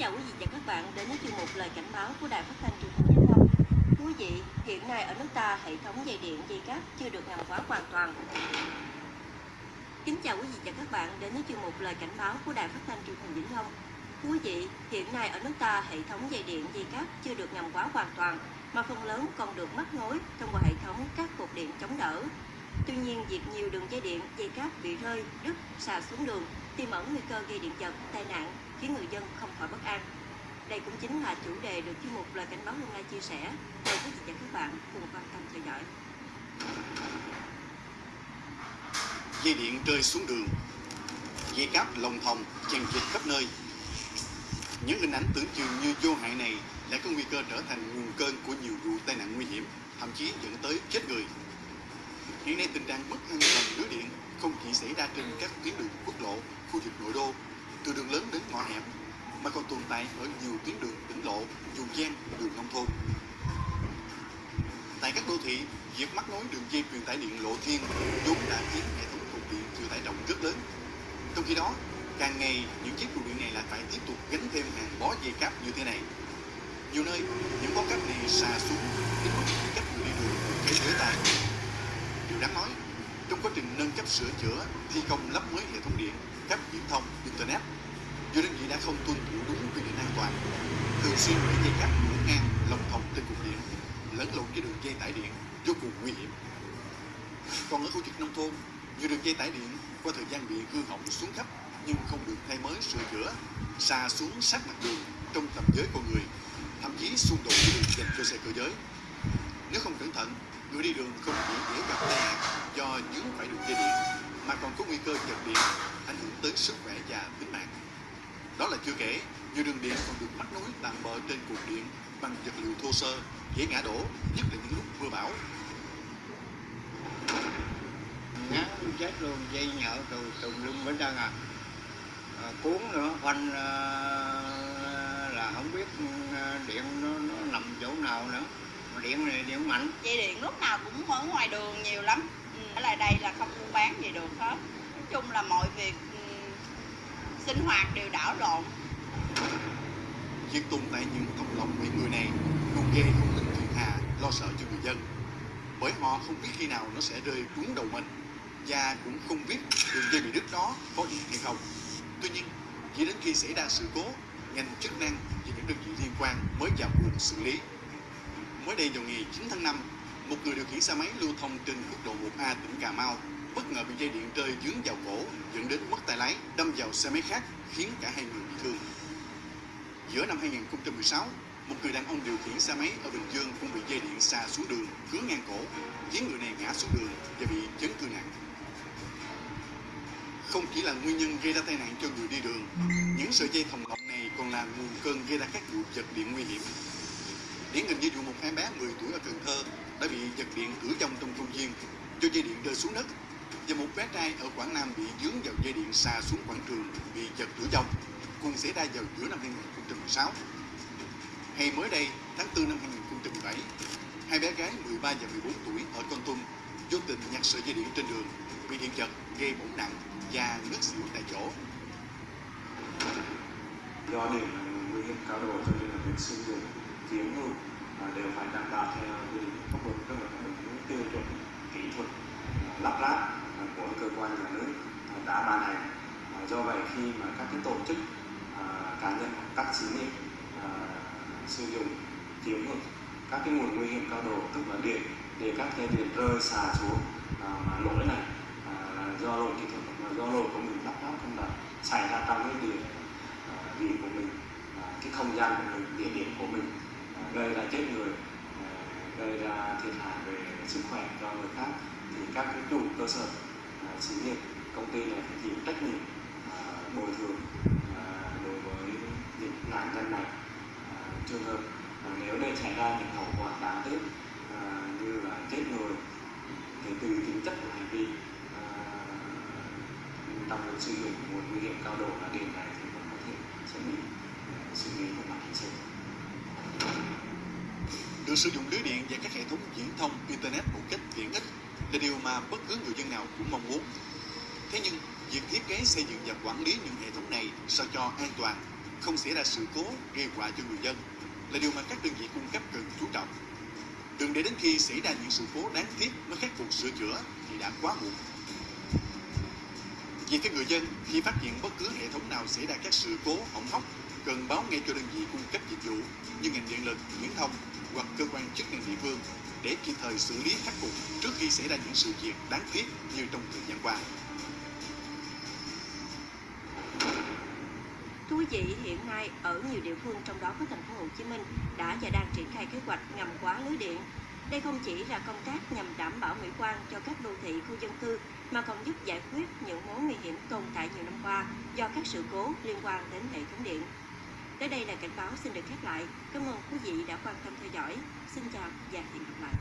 chào quý vị và các bạn đến với chương mục lời cảnh báo của Đài Phát thanh Truyền hình Vĩnh Long. Thưa quý vị, hiện nay ở nước ta hệ thống dây điện dây cáp chưa được ngầm hóa hoàn toàn. Kính chào quý vị và các bạn đến với chương mục lời cảnh báo của Đài Phát thanh Truyền hình Vĩnh Long. Thưa quý vị, hiện nay ở nước ta hệ thống dây điện dây cáp chưa được ngầm hóa hoàn toàn mà phần lớn còn được mắc nối thông qua hệ thống các cột điện chống đỡ. Tuy nhiên, việc nhiều đường dây điện, dây cáp bị rơi, đứt, xà xuống đường tiềm ẩn nguy cơ gây điện giật, tai nạn khiến người dân không khỏi bất an. Đây cũng chính là chủ đề được chuyên mục lời cảnh báo hôm nay chia sẻ. Mời quý vị và các bạn cùng quan tâm theo dõi. dây điện rơi xuống đường dây cáp lồng thòng chèn chịt khắp nơi những hình ảnh tưởng chừng như vô hại này lại có nguy cơ trở thành nguồn cơn của nhiều vụ tai nạn nguy hiểm, thậm chí dẫn tới chết người hiện nay tình trạng mất an toàn lưới điện không chỉ xảy ra trên các tuyến đường quốc lộ, khu vực nội đô từ đường lớn đến ngõ hẻm mà còn tồn tại ở nhiều tuyến đường tỉnh lộ vùng ven đường nông thôn. Tại các đô thị, việc mắc nối đường dây truyền tải điện lộ thiên vốn đã khiến hệ thống cục điện chịu tải trọng rất lớn. Trong khi đó, càng ngày, những chiếc trụ điện này lại phải tiếp tục gánh thêm hàng bó dây cáp như thế này. Nhiều nơi, những bó cáp này xà xuống đến mức cách người đi đường để thể tay điều đáng nói, trong quá trình nâng cấp sửa chữa, thi công lắp mới hệ thống điện cáp viễn thông internet. Do đơn vị đã không tuân thủ đúng quy định an toàn, thường xuyên để dây cáp ngổn ngang, lồng thòng trên cục điện lẫn lộn với đường dây tải điện vô cùng nguy hiểm. Còn ở khu vực nông thôn, nhiều đường dây tải điện qua thời gian bị hư hỏng xuống cấp nhưng không được thay mới, sửa chữa xa xuống sát mặt đường, trong tầm giới con người, thậm chí xung đột với đường dành cho xe cơ giới. Nếu không cẩn thận, người đi đường không chỉ dễ gặp tai nạn do dướng phải đường dây điện mà còn có nguy cơ chập điện ảnh hưởng tới sức khỏe và tính mạng. Đó là chưa kể nhiều đường điện còn được mắc nối tạm bợ trên cột điện bằng vật liệu thô sơ dễ ngã đổ nhất là những lúc mưa bão. Ngán chết luôn dây nhợ từ tùm lum bên trơn à. à cuốn nữa phanh à, là không biết à, điện nó, nó nằm chỗ nào nữa. Mà điện này điện mạnh. Dây điện lúc nào cũng ở ngoài đường nhiều lắm. ừ, ở lại đây là không buôn bán gì được hết. Nói chung là mọi việc ừ, sinh hoạt đều đảo lộn. Việc tồn tại những cộng đồng mấy người này luôn gây không ít thiên hà, lo sợ cho người dân. Bởi họ không biết khi nào nó sẽ rơi trúng đầu mình và cũng không biết đường dây bị đứt đó có điện hay không. Tuy nhiên, chỉ đến khi xảy ra sự cố, ngành chức năng và những đơn vị liên quan mới vào cuộc xử lý. Mới đây vào ngày 9 tháng 5 một người điều khiển xe máy lưu thông trên quốc lộ 1A tỉnh Cà Mau, bất ngờ bị dây điện rơi dướng vào cổ, dẫn đến mất tay lái, đâm vào xe máy khác, khiến cả hai người bị thương. Giữa năm 2016 một người đàn ông điều khiển xe máy ở Bình Dương cũng bị dây điện xa xuống đường cứa ngang cổ, khiến người này ngã xuống đường và bị chấn thương nặng. Không chỉ là nguyên nhân gây ra tai nạn cho người đi đường, những sợi dây thòng lọng này còn là nguồn cơn gây ra các vụ giật điện nguy hiểm. Điển hình như vụ một em bé 10 tuổi ở Cần Thơ đã bị giật điện cửa trong trong công viên, cho dây điện rơi xuống đất. Và một bé trai ở Quảng Nam bị dướng vào dây điện xà xuống quảng trường bị giật tử vong cùng xảy ra vào giữa năm 2016 hay mới đây, tháng 4 năm 2017 hai bé gái 13 và 14 tuổi ở Con Tum vô tình nhặt sợi dây điện trên đường, bị điện giật, gây bỏng nặng và ngất xỉu tại chỗ. Do điện nguy hiểm cao độ cho nên là việc sử dụng chiếm mà đều phải đảm bảo theo quy định pháp luật các là những tiêu chuẩn kỹ thuật lắp ráp của cơ quan nhà nước đã ban hành. Do vậy khi mà các cái tổ chức à, cá nhân, các xí nghiệp à, sử dụng chiếm hữu các cái nguồn nguy hiểm cao độ, tức là điện, để các cái điện rơi xả xuống à, mà lỗi này do lỗi kỹ thuật do lỗi của mình lắp ráp không đạt xảy ra trong cái địa điện của mình cái không gian của mình, địa điểm của mình gây ra chết người gây ra thiệt hại về sức khỏe cho người khác, thì các cái chủ cơ sở à, xí nghiệp, công ty này phải chịu trách nhiệm à, bồi thường à, đối với những nạn nhân này. Trường hợp nếu để xảy ra những hậu quả đáng tiếc như là chết người, thì từ tính chất của hành vi trong sử dụng nguồn nguy hiểm cao độ là điện này thì vẫn có thể sẽ bị xử lý về mặt hình sự được sử dụng lưới điện và các hệ thống viễn thông internet một cách tiện ích là điều mà bất cứ người dân nào cũng mong muốn thế nhưng việc thiết kế xây dựng và quản lý những hệ thống này sao cho an toàn không xảy ra sự cố gây họa cho người dân là điều mà các đơn vị cung cấp cần chú trọng. Đừng để đến khi xảy ra những sự cố đáng tiếc mới khắc phục sửa chữa thì đã quá muộn. Vì các người dân khi phát hiện bất cứ hệ thống nào xảy ra các sự cố hỏng hóc cần báo ngay cho đơn vị cung cấp dịch vụ như ngành điện lực, viễn thông hoặc cơ quan chức năng địa phương để kịp thời xử lý khắc phục trước khi xảy ra những sự việc đáng tiếc như trong thời gian qua. Thưa quý vị, hiện nay ở nhiều địa phương trong đó có thành phố Hồ Chí Minh đã và đang triển khai kế hoạch ngầm hóa lưới điện. Đây không chỉ là công tác nhằm đảm bảo mỹ quan cho các đô thị khu dân cư mà còn giúp giải quyết những mối nguy hiểm tồn tại nhiều năm qua do các sự cố liên quan đến hệ thống điện. Tới đây là cảnh báo xin được khép lại. Cảm ơn quý vị đã quan tâm theo dõi. Xin chào và hẹn gặp lại.